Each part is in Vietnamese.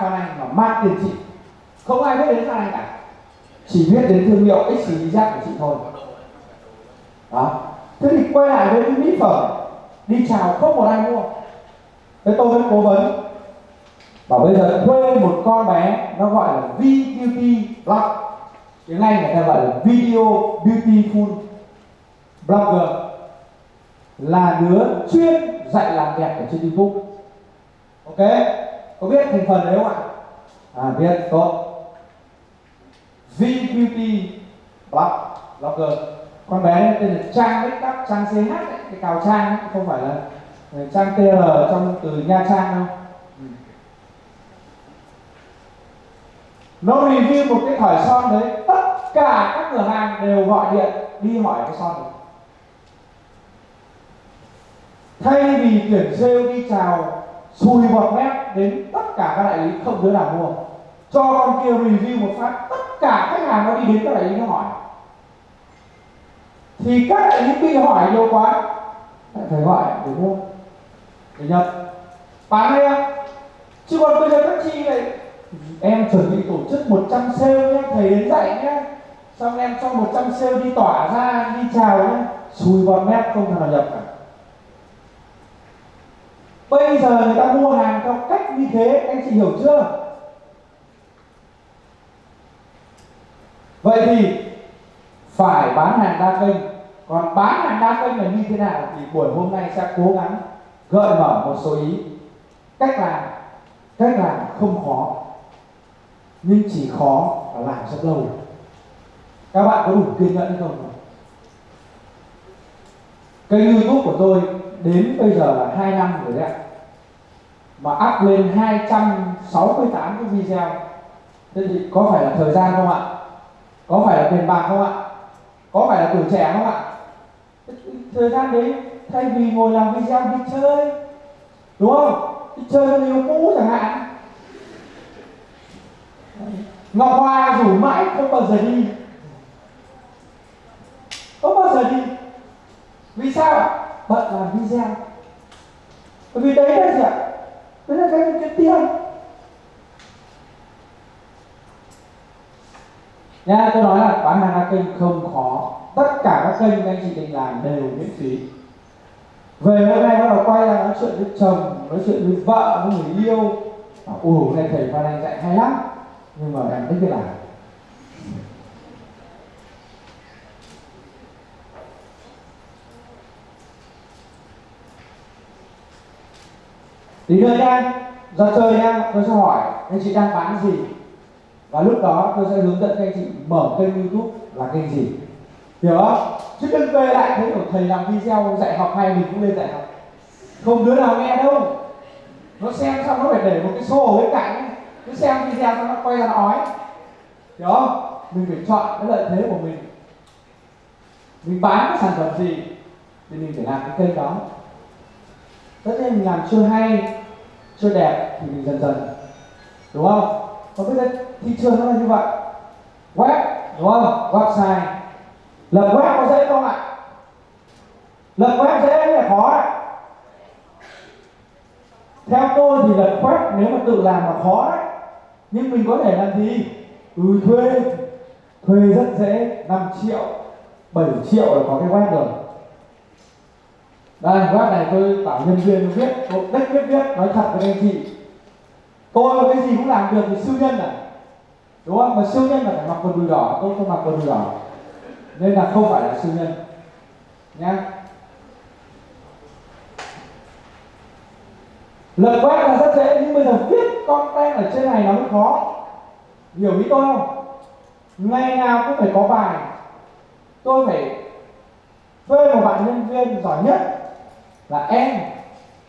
con Anh và mang Tiền chị, không ai biết đến con Anh cả. Chỉ biết đến thương hiệu XG giác của chị thôi. Đó. Thế thì quay lại với mỹ phẩm. Đi chào không một ai mua. Thế tôi mới cố vấn. Bảo bây giờ thuê một con bé nó gọi là V Beauty Blog tiếng Anh người ta gọi là Video Beautiful Blogger. Là đứa chuyên dạy làm đẹp ở trên YouTube. Ok? Có biết thành phần đấy không ạ? À biết tốt GQT Block Blog Blogger con bé tên là Trang Bích Up Trang CH ấy, cái cào Trang ấy, không phải là Trang TR trong từ Nha Trang đâu. Ừ. Nó review một cái thỏi son đấy tất cả các cửa hàng đều gọi điện đi hỏi cái son này thay vì tuyển sale đi chào xùi bọt mép đến tất cả các đại lý không đứa nào mua. Cho con kia review một phát, tất cả khách hàng nó đi đến các đại lý nó hỏi. Thì các đại lý bị hỏi nhiều quá phải gọi để mua. Để nhập. Bán hay không chứ còn bây giờ các chi này, em chuẩn bị tổ chức 100 sale nhé, thầy đến dạy nhé. Xong em cho 100 sale đi tỏa ra, đi chào nhé. Xùi bọt mép không thằng nào nhập cả bây giờ người ta mua hàng theo cách như thế, anh chị hiểu chưa? Vậy thì phải bán hàng đa kênh. Còn bán hàng đa kênh là như thế nào thì buổi hôm nay sẽ cố gắng gợi mở một số ý. Cách làm cách làm không khó, nhưng chỉ khó là làm rất lâu. Các bạn có đủ kiên nhẫn không? Kênh youtube của tôi đến bây giờ là 2 năm rồi đấy ạ. Mà up lên 268 cái video. Thế thì có phải là thời gian không ạ? Có phải là tiền bạc không ạ? Có phải là tuổi trẻ không ạ? Thời gian đấy, thay vì ngồi làm video đi chơi, đúng không? Đi chơi với yêu cũ chẳng hạn. Ngọc hoa rủ mãi không bao giờ đi không bao giờ đi vì sao? Bận làm video bởi vì đấy là gì ạ? Đấy là cái cái tiền. Nha, tôi nói là bán hàng đa kênh không khó. Tất cả các kênh anh chị định làm đều miễn phí. Về hôm nay bắt đầu quay ra nói chuyện với chồng, nói chuyện với vợ, với người yêu. Ủa, hôm nay thầy phan anh dạy hay lắm. Nhưng mà em thích cái làm tí nữa nha ra chơi nha tôi sẽ hỏi anh chị đang bán gì? Và lúc đó tôi sẽ hướng dẫn các anh chị mở kênh youtube là kênh gì? Hiểu không? Chứ đừng về lại thấy của thầy làm video dạy học hay mình cũng lên dạy học. Không đứa nào nghe đâu. Nó xem xong nó phải để một cái xô ở bên cạnh cứ xem video xong nó quay ra nói hiểu không? Mình phải chọn cái lợi thế của mình. Mình bán cái sản phẩm gì thì mình phải làm cái kênh đó. Tất nhiên mình làm chưa hay chơi đẹp thì mình dần dần, đúng không? Còn bây giờ thị trường nó là như vậy. Web, đúng không? Website. Lập web có dễ không ạ? Lập web dễ hay là khó ạ? Theo tôi thì lập web nếu mà tự làm là khó đấy. Nhưng mình có thể làm gì? Ừ thuê. Thuê rất dễ 5 triệu 7 triệu là có cái web rồi đây web này tôi bảo nhân viên viết một đích viết viết nói thật với anh chị. Tôi cái gì cũng làm được thì siêu nhân à đúng không? Mà siêu nhân là phải mặc quần đùi đỏ, tôi không mặc quần đùi đỏ. Nên là không phải là siêu nhân. Nhá. Lật web là rất dễ, nhưng bây giờ viết con tem ở trên này nó mới khó. Hiểu ý tôi không? Ngày nào cũng phải có bài. Tôi phải thuê một bạn nhân viên giỏi nhất là em,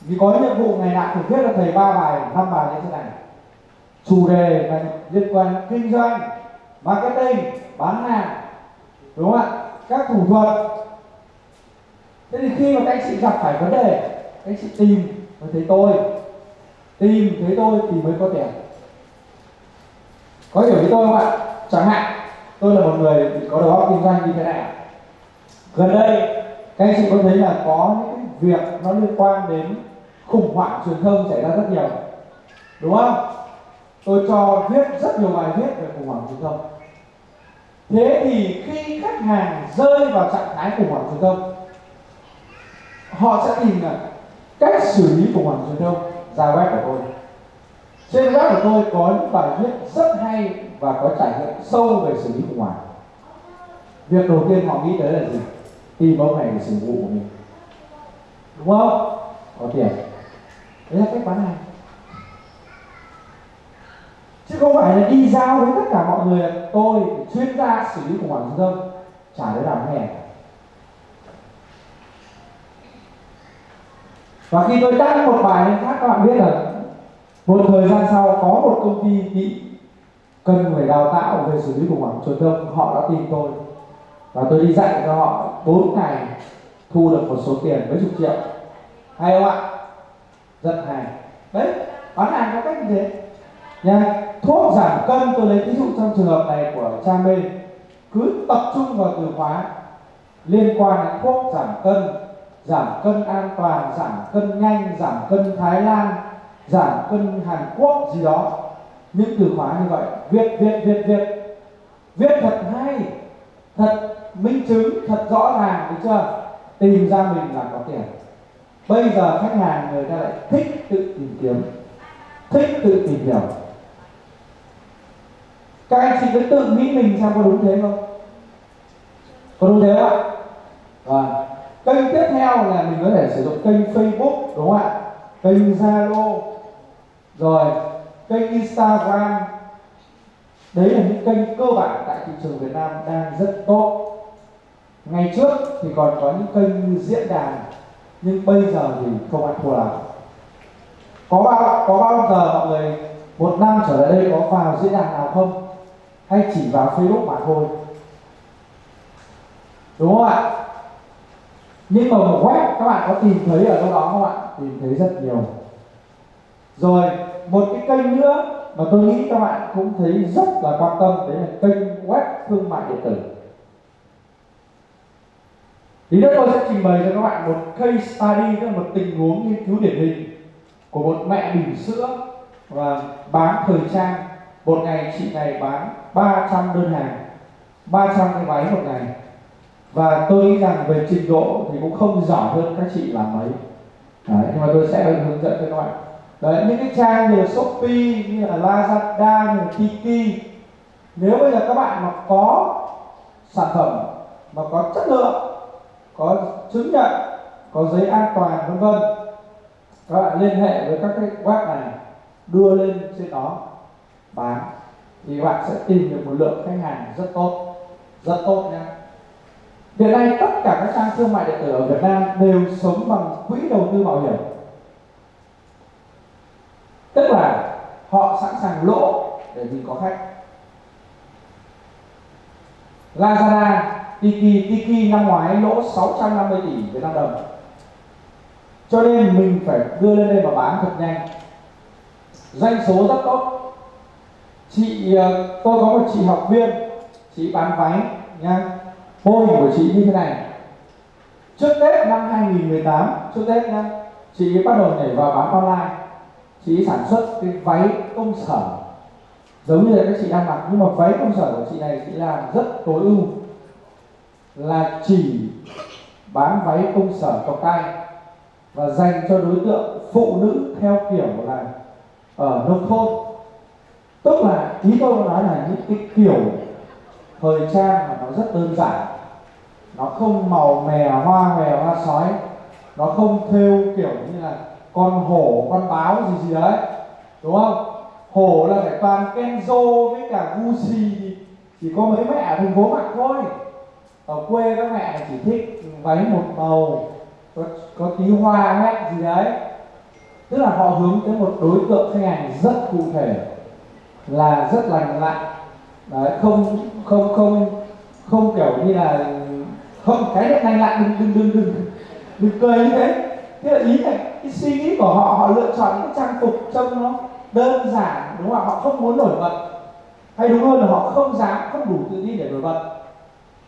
vì có nhiệm vụ ngày nào phải viết là thầy ba bài, năm bài như thế này. Chủ đề là liên quan kinh doanh, marketing, bán hàng, đúng không ạ? Các thủ thuật. Thế thì khi mà các anh chị gặp phải vấn đề, các anh chị tìm mới thấy tôi, tìm thấy tôi thì mới có tiền. Có hiểu với tôi không ạ? Chẳng hạn, tôi là một người có đầu óc kinh doanh như thế này gần đây, các anh chị có thấy là có những việc nó liên quan đến khủng hoảng truyền thông xảy ra rất nhiều. Đúng không? Tôi cho viết rất nhiều bài viết về khủng hoảng truyền thông. Thế thì khi khách hàng rơi vào trạng thái khủng hoảng truyền thông, họ sẽ tìm là cách xử lý khủng hoảng truyền thông ra web của tôi. Trên web của tôi có những bài viết rất hay và có trải nghiệm sâu về xử lý khủng hoảng. Việc đầu tiên họ nghĩ tới là gì? Tìm ông này để sử vụ của mình đúng không? Có tiền. Đấy là cách bán hàng. Chứ không phải là đi giao với tất cả mọi người tôi, chuyên gia xử lý khủng hoảng truyền thông chả để làm nghe và khi tôi đăng một bài lên khác các bạn biết là một thời gian sau có một công ty bị cần phải đào tạo về xử lý khủng hoảng truyền thông họ đã tìm tôi. Và tôi đi dạy cho họ 4 ngày thu được một số tiền mấy chục triệu. Hay không ạ? Rất hay đấy, bán hàng có cách như thế. Nha thuốc giảm cân, tôi lấy ví dụ trong trường hợp này của cha mê. Cứ tập trung vào từ khóa liên quan đến thuốc giảm cân giảm cân an toàn, giảm cân nhanh, giảm cân thái lan, giảm cân hàn quốc gì đó. Những từ khóa như vậy, viết viết viết viết. Viết thật hay, thật minh chứng, thật rõ ràng, được chưa? Tìm ra mình là có tiền. Bây giờ khách hàng người ta lại thích tự tìm kiếm, thích tự tìm hiểu. Các anh chị cứ tự nghĩ mình xem có đúng thế không? Có đúng thế không ạ? Và kênh tiếp theo là mình có thể sử dụng kênh facebook, đúng không ạ? Kênh zalo. Rồi, kênh instagram. Đấy là những kênh cơ bản tại thị trường việt nam đang rất tốt ngày trước thì còn có những kênh diễn đàn, nhưng bây giờ thì không ai thua nào. có bao có bao giờ mọi người một năm trở lại đây có vào diễn đàn nào không? Hay chỉ vào facebook mà thôi? Đúng không ạ? Nhưng mà một web các bạn có tìm thấy ở đâu đó không ạ? Tìm thấy rất nhiều. Rồi, một cái kênh nữa mà tôi nghĩ các bạn cũng thấy rất là quan tâm, đấy là kênh web thương mại điện tử thì nữa tôi sẽ trình bày cho các bạn một case study tức là một tình huống nghiên cứu điển hình của một mẹ bỉm sữa và bán thời trang. Một ngày chị này bán 300 đơn hàng 300 cái váy một ngày. Và tôi nghĩ rằng về trình độ thì cũng không giỏi hơn các chị làm mấy. Đấy, nhưng mà tôi sẽ hướng dẫn cho các bạn. Đấy, những cái trang như là Shopee, như là Lazada, như là Tiki. Nếu bây giờ các bạn mà có sản phẩm mà có chất lượng có chứng nhận, có giấy an toàn, vân vân. Các bạn liên hệ với các cái web này, đưa lên trên đó, bán, thì các bạn sẽ tìm được một lượng khách hàng rất tốt rất tốt nha hiện nay tất cả các trang thương mại điện tử ở Việt Nam đều sống bằng quỹ đầu tư bảo hiểm. Tức là họ sẵn sàng lỗ để vì có khách. Lazada Tiki Tiki năm ngoái lỗ 650 tỷ Việt Nam đồng. Cho nên mình phải đưa lên đây và bán thật nhanh. Doanh số rất tốt. Chị ờ, tôi có một chị học viên, chị bán váy nha. Mô hình của chị như thế này. Trước Tết năm 2018 trước Tết nha, chị bắt đầu nhảy vào bán online. Chị sản xuất cái váy công sở. Giống như là các chị đang mặc, nhưng mà váy công sở của chị này chị làm rất tối ưu là chỉ bán váy công sở cộc tay và dành cho đối tượng phụ nữ theo kiểu là ở nông thôn. Tức là ý tôi nói là những cái kiểu thời trang mà nó rất đơn giản. Nó không màu mè, hoa mè, hoa sói. Nó không thêu kiểu như là con hổ, con báo gì gì đấy. Đúng không? Hổ là phải toàn kenzo với cả gucci. Thì chỉ có mấy mẹ ở thành phố mặc thôi ở quê các mẹ chỉ thích váy một màu có, có tí hoa hay gì đấy. Tức là họ hướng tới một đối tượng khách hàng rất cụ thể là rất lành lặn. Đấy không không không không kiểu như là không cái này lành lặn đừng đừng đừng đừng đừng cười như thế. Thế là ý này cái suy nghĩ của họ họ lựa chọn những trang phục trông nó đơn giản đúng không ạ? Họ không muốn nổi bật. Hay đúng hơn là họ không dám không đủ tự tin để nổi bật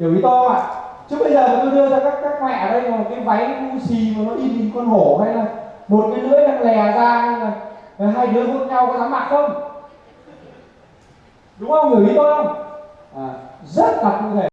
hiểu ý to ạ. Chứ bây giờ tôi đưa ra các các mẹ ở đây một cái váy xì mà nó in hình con hổ hay là một cái lưỡi đang lè ra hay là hai đứa hôn nhau có dám mặc không? Đúng không? Hiểu ý tôi không? À, rất là cụ thể.